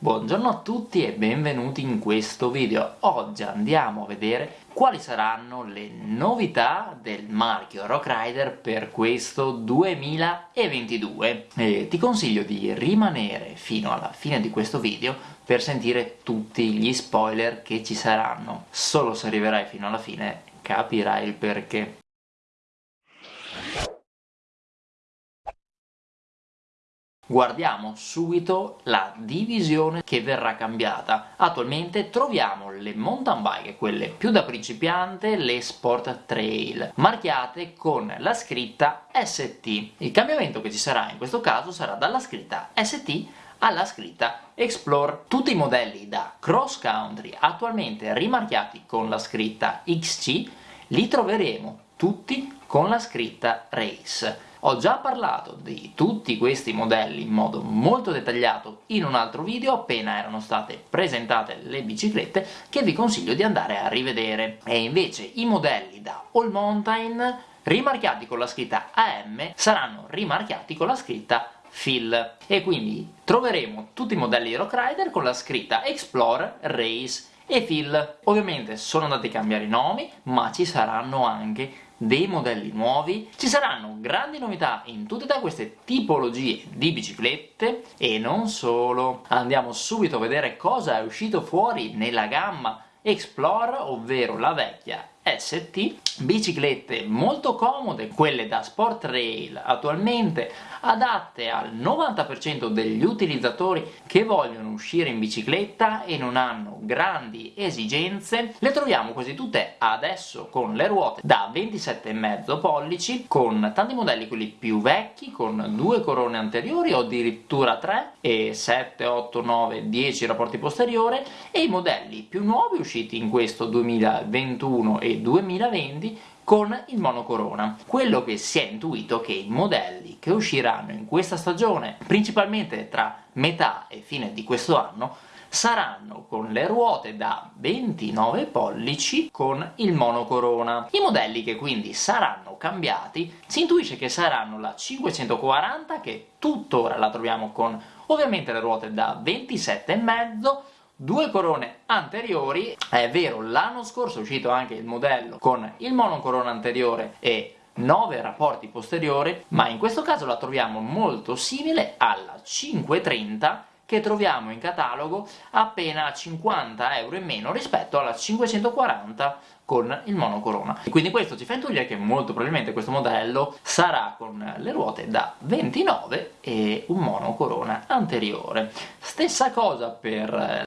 Buongiorno a tutti e benvenuti in questo video. Oggi andiamo a vedere quali saranno le novità del marchio Rock Rider per questo 2022. E ti consiglio di rimanere fino alla fine di questo video per sentire tutti gli spoiler che ci saranno. Solo se arriverai fino alla fine capirai il perché. Guardiamo subito la divisione che verrà cambiata. Attualmente troviamo le mountain bike, quelle più da principiante, le Sport Trail, marchiate con la scritta ST. Il cambiamento che ci sarà in questo caso sarà dalla scritta ST alla scritta Explore. Tutti i modelli da cross country attualmente rimarchiati con la scritta XC li troveremo tutti con la scritta Race. Ho già parlato di tutti questi modelli in modo molto dettagliato in un altro video appena erano state presentate le biciclette che vi consiglio di andare a rivedere. E invece i modelli da All Mountain rimarchiati con la scritta AM saranno rimarchiati con la scritta Fill e quindi troveremo tutti i modelli di Rock Rider con la scritta Explore, Race e Fill. Ovviamente sono andati a cambiare i nomi ma ci saranno anche dei modelli nuovi, ci saranno grandi novità in tutte queste tipologie di biciclette e non solo. Andiamo subito a vedere cosa è uscito fuori nella gamma Explore, ovvero la vecchia ST, biciclette molto comode, quelle da sport rail attualmente, adatte al 90% degli utilizzatori che vogliono uscire in bicicletta e non hanno grandi esigenze, le troviamo quasi tutte adesso con le ruote da 27,5 pollici, con tanti modelli quelli più vecchi, con due corone anteriori o addirittura 3, e 7, 8, 9, 10 rapporti posteriori, e i modelli più nuovi usciti in questo 2021 e 2020 con il monocorona. Quello che si è intuito è che i modelli che usciranno in questa stagione, principalmente tra metà e fine di questo anno, saranno con le ruote da 29 pollici con il monocorona. I modelli che quindi saranno cambiati si intuisce che saranno la 540 che tuttora la troviamo con ovviamente le ruote da 27,5 due corone anteriori, è vero l'anno scorso è uscito anche il modello con il monocorona anteriore e 9 rapporti posteriori, ma in questo caso la troviamo molto simile alla 530 che troviamo in catalogo appena 50 euro in meno rispetto alla 540 con il monocorona. Quindi questo ci fa intuire che molto probabilmente questo modello sarà con le ruote da 29 e un monocorona anteriore. Stessa cosa per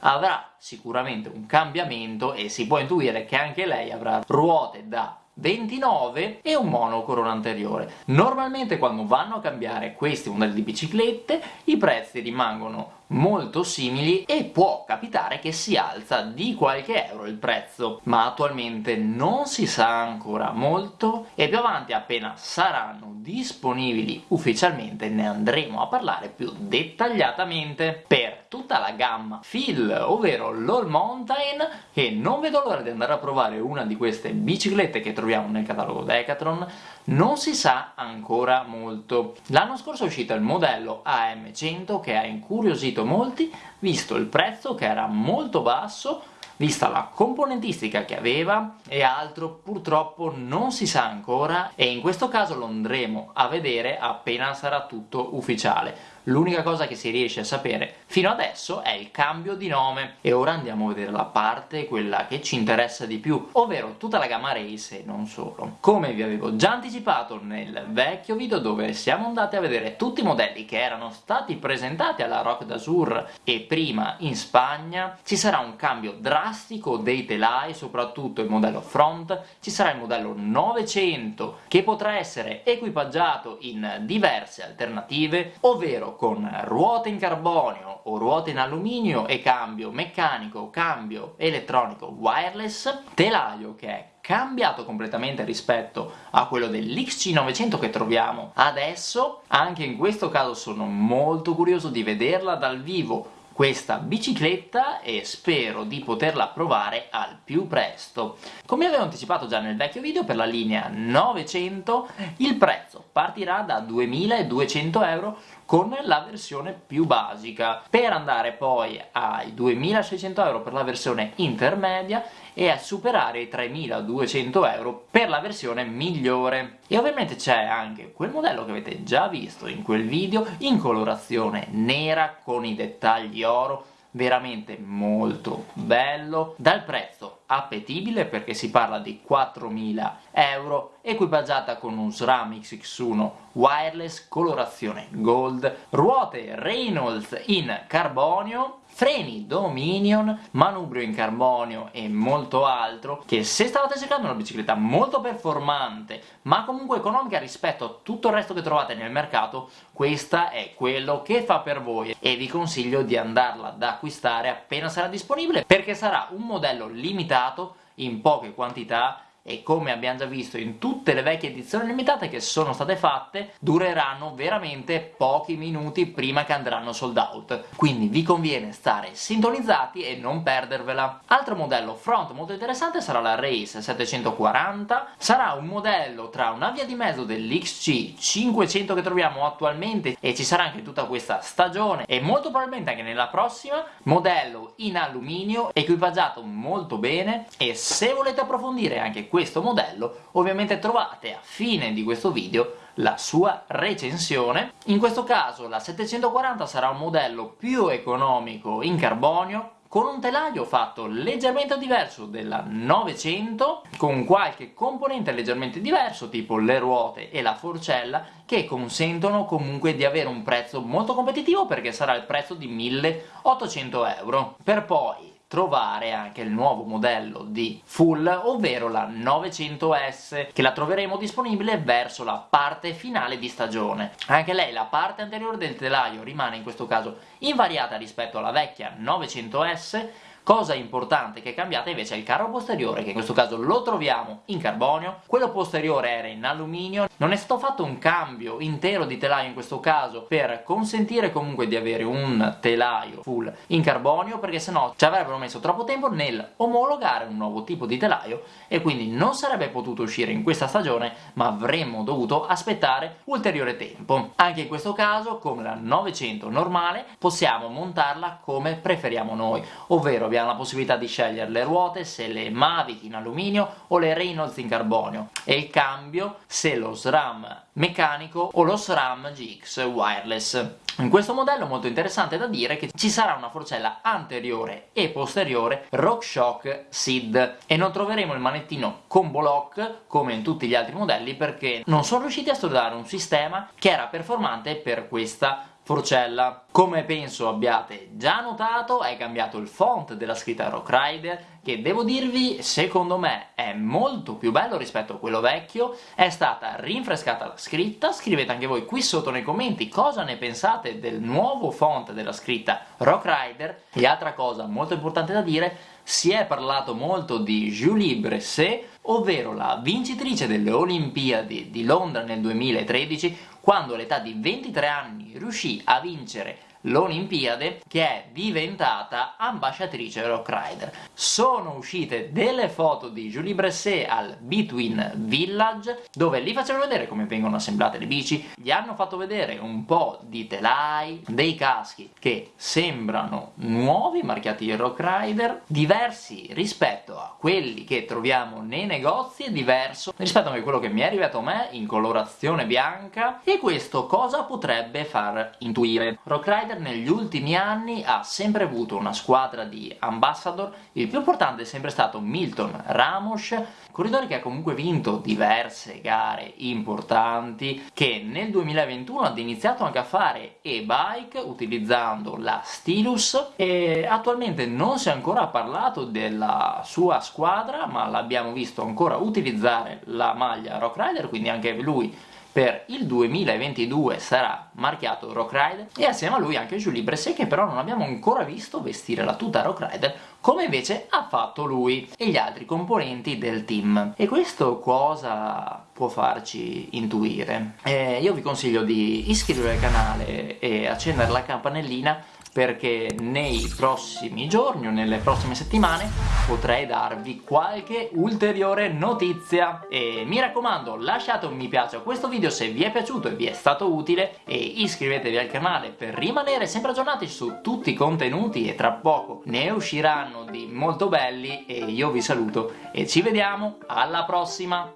avrà sicuramente un cambiamento e si può intuire che anche lei avrà ruote da 29 e un monocorona anteriore. Normalmente quando vanno a cambiare questi modelli di biciclette i prezzi rimangono molto simili e può capitare che si alza di qualche euro il prezzo, ma attualmente non si sa ancora molto e più avanti appena saranno disponibili ufficialmente ne andremo a parlare più dettagliatamente per tutta la gamma Phil, ovvero l'All Mountain, che non vedo l'ora di andare a provare una di queste biciclette che troviamo nel catalogo Decathlon, non si sa ancora molto. L'anno scorso è uscito il modello AM100 che ha incuriosito molti, visto il prezzo che era molto basso, vista la componentistica che aveva e altro purtroppo non si sa ancora e in questo caso lo andremo a vedere appena sarà tutto ufficiale l'unica cosa che si riesce a sapere fino adesso è il cambio di nome e ora andiamo a vedere la parte, quella che ci interessa di più, ovvero tutta la gamma Race e non solo. Come vi avevo già anticipato nel vecchio video dove siamo andati a vedere tutti i modelli che erano stati presentati alla Rock d'Azur e prima in Spagna, ci sarà un cambio drastico dei telai, soprattutto il modello front, ci sarà il modello 900 che potrà essere equipaggiato in diverse alternative, ovvero con ruote in carbonio o ruote in alluminio e cambio meccanico, cambio elettronico wireless, telaio che è cambiato completamente rispetto a quello dell'XC900 che troviamo adesso, anche in questo caso sono molto curioso di vederla dal vivo questa bicicletta e spero di poterla provare al più presto. Come avevo anticipato già nel vecchio video, per la linea 900 il prezzo partirà da 2200 euro con la versione più basica per andare poi ai 2600 euro per la versione intermedia e a superare i 3200 euro per la versione migliore. E ovviamente c'è anche quel modello che avete già visto in quel video in colorazione nera con i dettagli oro veramente molto bello, dal prezzo appetibile perché si parla di 4.000 euro, equipaggiata con un SRAM XX1 wireless, colorazione gold, ruote Reynolds in carbonio, freni Dominion, manubrio in carbonio e molto altro, che se stavate cercando una bicicletta molto performante, ma comunque economica rispetto a tutto il resto che trovate nel mercato, questa è quello che fa per voi e vi consiglio di andarla ad acquistare appena sarà disponibile, perché sarà un modello limitato in poche quantità e come abbiamo già visto in tutte le vecchie edizioni limitate che sono state fatte dureranno veramente pochi minuti prima che andranno sold out. Quindi vi conviene stare sintonizzati e non perdervela. Altro modello front molto interessante sarà la Race 740 sarà un modello tra una via di mezzo dell'XC 500 che troviamo attualmente e ci sarà anche tutta questa stagione e molto probabilmente anche nella prossima. Modello in alluminio equipaggiato molto bene e se volete approfondire anche questo questo modello, ovviamente trovate a fine di questo video la sua recensione. In questo caso la 740 sarà un modello più economico in carbonio, con un telaio fatto leggermente diverso della 900, con qualche componente leggermente diverso, tipo le ruote e la forcella, che consentono comunque di avere un prezzo molto competitivo perché sarà il prezzo di 1800 euro. Per poi trovare anche il nuovo modello di Full, ovvero la 900S, che la troveremo disponibile verso la parte finale di stagione. Anche lei, la parte anteriore del telaio, rimane in questo caso invariata rispetto alla vecchia 900S, Cosa importante che è cambiata invece è il carro posteriore, che in questo caso lo troviamo in carbonio, quello posteriore era in alluminio, non è stato fatto un cambio intero di telaio in questo caso per consentire comunque di avere un telaio full in carbonio, perché sennò ci avrebbero messo troppo tempo nel omologare un nuovo tipo di telaio e quindi non sarebbe potuto uscire in questa stagione, ma avremmo dovuto aspettare ulteriore tempo. Anche in questo caso, come la 900 normale, possiamo montarla come preferiamo noi, ovvero abbiamo la possibilità di scegliere le ruote, se le Mavic in alluminio o le Reynolds in carbonio e il cambio se lo SRAM meccanico o lo SRAM GX wireless. In questo modello molto interessante da dire che ci sarà una forcella anteriore e posteriore RockShox SID e non troveremo il manettino combo lock come in tutti gli altri modelli perché non sono riusciti a studiare un sistema che era performante per questa forcella. Come penso abbiate già notato è cambiato il font della scritta Rock Rider che devo dirvi secondo me è molto più bello rispetto a quello vecchio, è stata rinfrescata la scritta, scrivete anche voi qui sotto nei commenti cosa ne pensate del nuovo font della scritta Rock Rider e altra cosa molto importante da dire si è parlato molto di Julie Bresset, ovvero la vincitrice delle Olimpiadi di Londra nel 2013 quando all'età di 23 anni riuscì a vincere l'Olimpiade che è diventata ambasciatrice Rock Rider. Sono uscite delle foto di Julie Bresset al Between Village dove li facevano vedere come vengono assemblate le bici, gli hanno fatto vedere un po' di telai, dei caschi che sembrano nuovi, marchiati Rock Rider, diversi rispetto a quelli che troviamo nei negozi e diverso rispetto a quello che mi è arrivato a me in colorazione bianca e questo cosa potrebbe far intuire? Rock Negli ultimi anni ha sempre avuto una squadra di ambassador, il più importante è sempre stato Milton Ramos, corridore che ha comunque vinto diverse gare importanti, che nel 2021 ha iniziato anche a fare e-bike utilizzando la Stilus e attualmente non si è ancora parlato della sua squadra, ma l'abbiamo visto ancora utilizzare la maglia Rock Rider, quindi anche lui per il 2022 sarà marchiato Rock Rider e assieme a lui anche Julie Bresset che però non abbiamo ancora visto vestire la tuta Rock Rider come invece ha fatto lui e gli altri componenti del team e questo cosa può farci intuire? Eh, io vi consiglio di iscrivervi al canale e accendere la campanellina perché nei prossimi giorni o nelle prossime settimane potrei darvi qualche ulteriore notizia. E mi raccomando lasciate un mi piace a questo video se vi è piaciuto e vi è stato utile e iscrivetevi al canale per rimanere sempre aggiornati su tutti i contenuti e tra poco ne usciranno di molto belli e io vi saluto e ci vediamo alla prossima